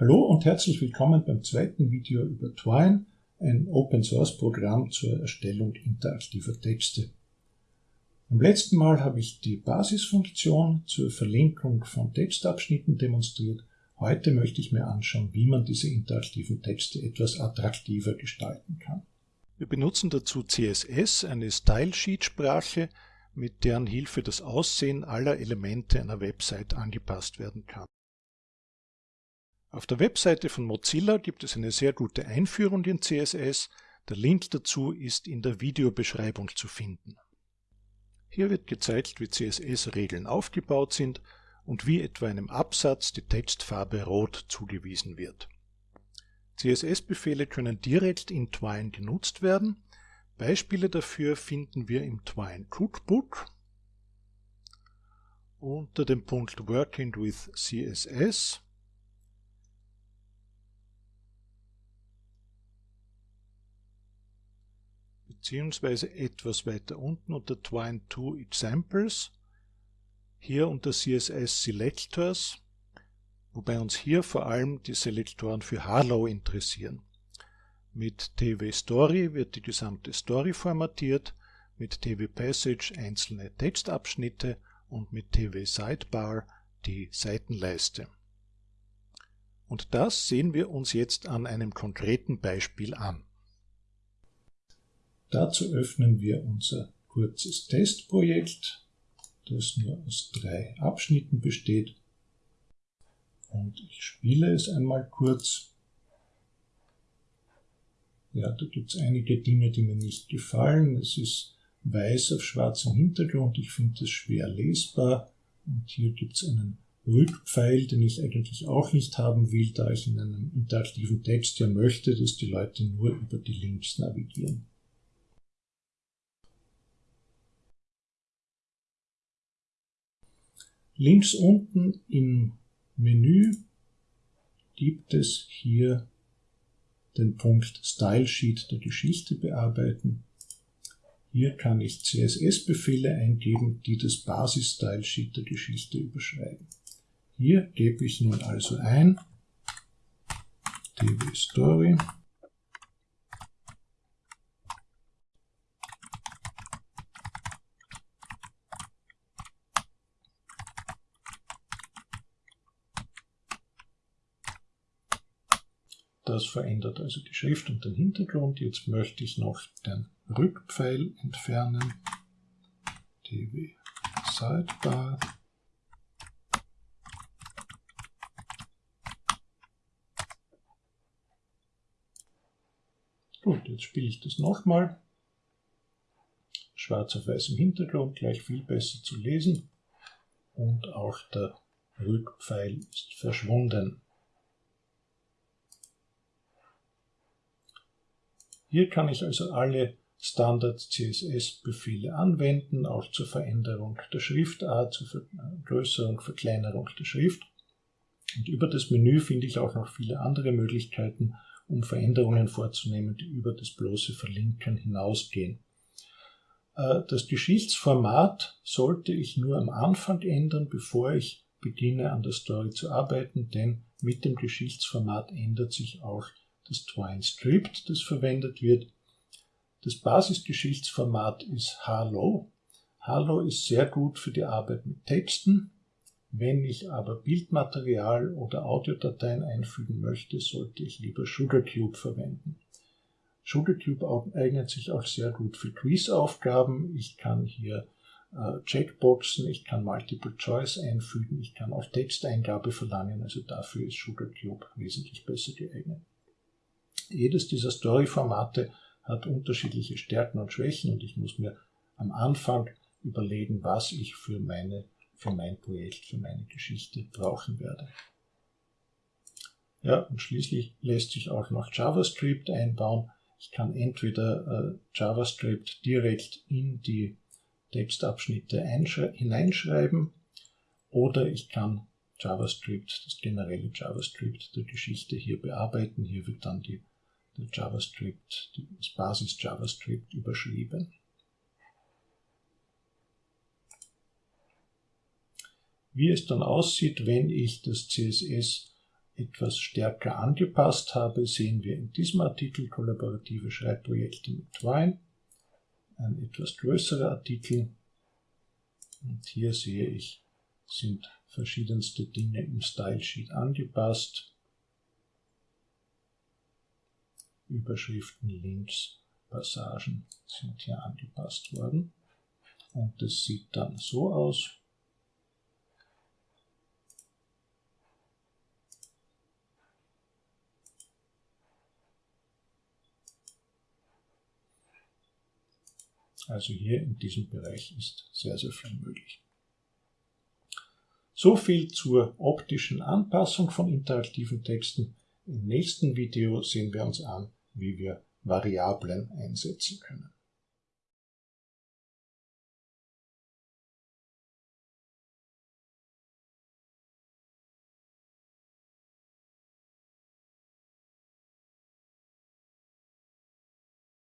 Hallo und herzlich willkommen beim zweiten Video über Twine, ein Open-Source-Programm zur Erstellung interaktiver Texte. Beim letzten Mal habe ich die Basisfunktion zur Verlinkung von Textabschnitten demonstriert. Heute möchte ich mir anschauen, wie man diese interaktiven Texte etwas attraktiver gestalten kann. Wir benutzen dazu CSS, eine Stylesheet-Sprache, mit deren Hilfe das Aussehen aller Elemente einer Website angepasst werden kann. Auf der Webseite von Mozilla gibt es eine sehr gute Einführung in CSS. Der Link dazu ist in der Videobeschreibung zu finden. Hier wird gezeigt, wie CSS-Regeln aufgebaut sind und wie etwa einem Absatz die Textfarbe Rot zugewiesen wird. CSS-Befehle können direkt in Twine genutzt werden. Beispiele dafür finden wir im Twine Cookbook unter dem Punkt Working with CSS beziehungsweise etwas weiter unten unter Twine 2 Examples, hier unter CSS Selectors, wobei uns hier vor allem die Selektoren für Harlow interessieren. Mit TV Story wird die gesamte Story formatiert, mit TV Passage einzelne Textabschnitte und mit TV Sidebar die Seitenleiste. Und das sehen wir uns jetzt an einem konkreten Beispiel an. Dazu öffnen wir unser kurzes Testprojekt, das nur aus drei Abschnitten besteht. Und ich spiele es einmal kurz. Ja, da gibt es einige Dinge, die mir nicht gefallen. Es ist weiß auf schwarzem Hintergrund. Ich finde es schwer lesbar. Und hier gibt es einen Rückpfeil, den ich eigentlich auch nicht haben will, da ich in einem interaktiven Text ja möchte, dass die Leute nur über die Links navigieren. Links unten im Menü gibt es hier den Punkt Style Sheet der Geschichte bearbeiten. Hier kann ich CSS-Befehle eingeben, die das Basis-Style Sheet der Geschichte überschreiben. Hier gebe ich nun also ein db story Das verändert also die Schrift und den Hintergrund. Jetzt möchte ich noch den Rückpfeil entfernen. db Sidebar. Gut, jetzt spiele ich das nochmal. Schwarz auf weißem Hintergrund, gleich viel besser zu lesen. Und auch der Rückpfeil ist verschwunden. Hier kann ich also alle Standard CSS-Befehle anwenden, auch zur Veränderung der Schriftart, zur Vergrößerung, Verkleinerung der Schrift. Und über das Menü finde ich auch noch viele andere Möglichkeiten, um Veränderungen vorzunehmen, die über das bloße Verlinken hinausgehen. Äh, das Geschichtsformat sollte ich nur am Anfang ändern, bevor ich beginne an der Story zu arbeiten, denn mit dem Geschichtsformat ändert sich auch das Twine Script, das verwendet wird. Das Basisgeschichtsformat ist Harlow. Harlow ist sehr gut für die Arbeit mit Texten. Wenn ich aber Bildmaterial oder Audiodateien einfügen möchte, sollte ich lieber SugarCube verwenden. SugarCube eignet sich auch sehr gut für Quizaufgaben. Ich kann hier äh, Checkboxen, ich kann Multiple Choice einfügen, ich kann auch Texteingabe verlangen, also dafür ist SugarCube wesentlich besser geeignet. Jedes dieser Story-Formate hat unterschiedliche Stärken und Schwächen und ich muss mir am Anfang überlegen, was ich für, meine, für mein Projekt, für meine Geschichte brauchen werde. Ja, und schließlich lässt sich auch noch JavaScript einbauen. Ich kann entweder äh, JavaScript direkt in die Textabschnitte hineinschreiben oder ich kann JavaScript, das generelle JavaScript der Geschichte hier bearbeiten. Hier wird dann die der JavaScript, das Basis JavaScript überschrieben. Wie es dann aussieht, wenn ich das CSS etwas stärker angepasst habe, sehen wir in diesem Artikel Kollaborative Schreibprojekte mit Twine. Ein etwas größerer Artikel. Und hier sehe ich, sind verschiedenste Dinge im Style Sheet angepasst. Überschriften, Links, Passagen sind hier angepasst worden. Und es sieht dann so aus. Also hier in diesem Bereich ist sehr, sehr viel möglich. So viel zur optischen Anpassung von interaktiven Texten. Im nächsten Video sehen wir uns an, wie wir Variablen einsetzen können.